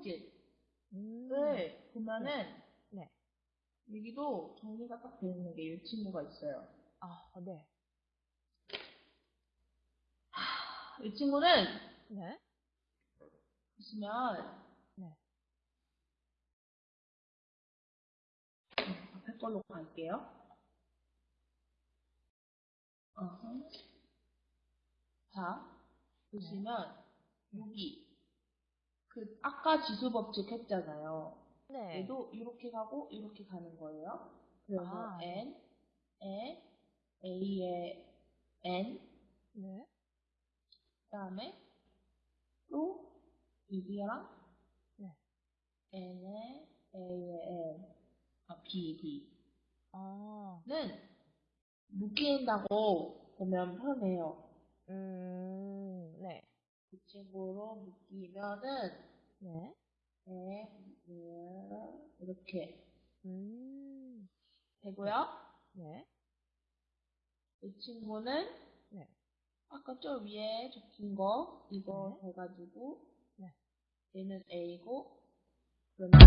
성질을 음. 보면은 네. 여기도 정리가 딱 되어 있는 게 이 친구가 있어요. 아, 네. 이 친구는 네. 보시면 네. 앞에 걸로 갈게요. 어허. 자, 보시면 여기 그 아까 지수 법칙 했잖아요. 네. 얘도 이렇게 가고 이렇게 가는 거예요. 그래서 아, n, 에, a의 n, 네. 그다음에 또 여기랑 네. n의 a의 n, 아 b, b. 아, 는 묶인다고 보면 편해요. 음, 네. 이 친구로 묶이면은 네. 에, 음, 이렇게 음, 되고요. 네. 이 친구는 네. 아까 저 위에 적힌 거 이거 네. 해가지고 네. 얘는 A고 그러면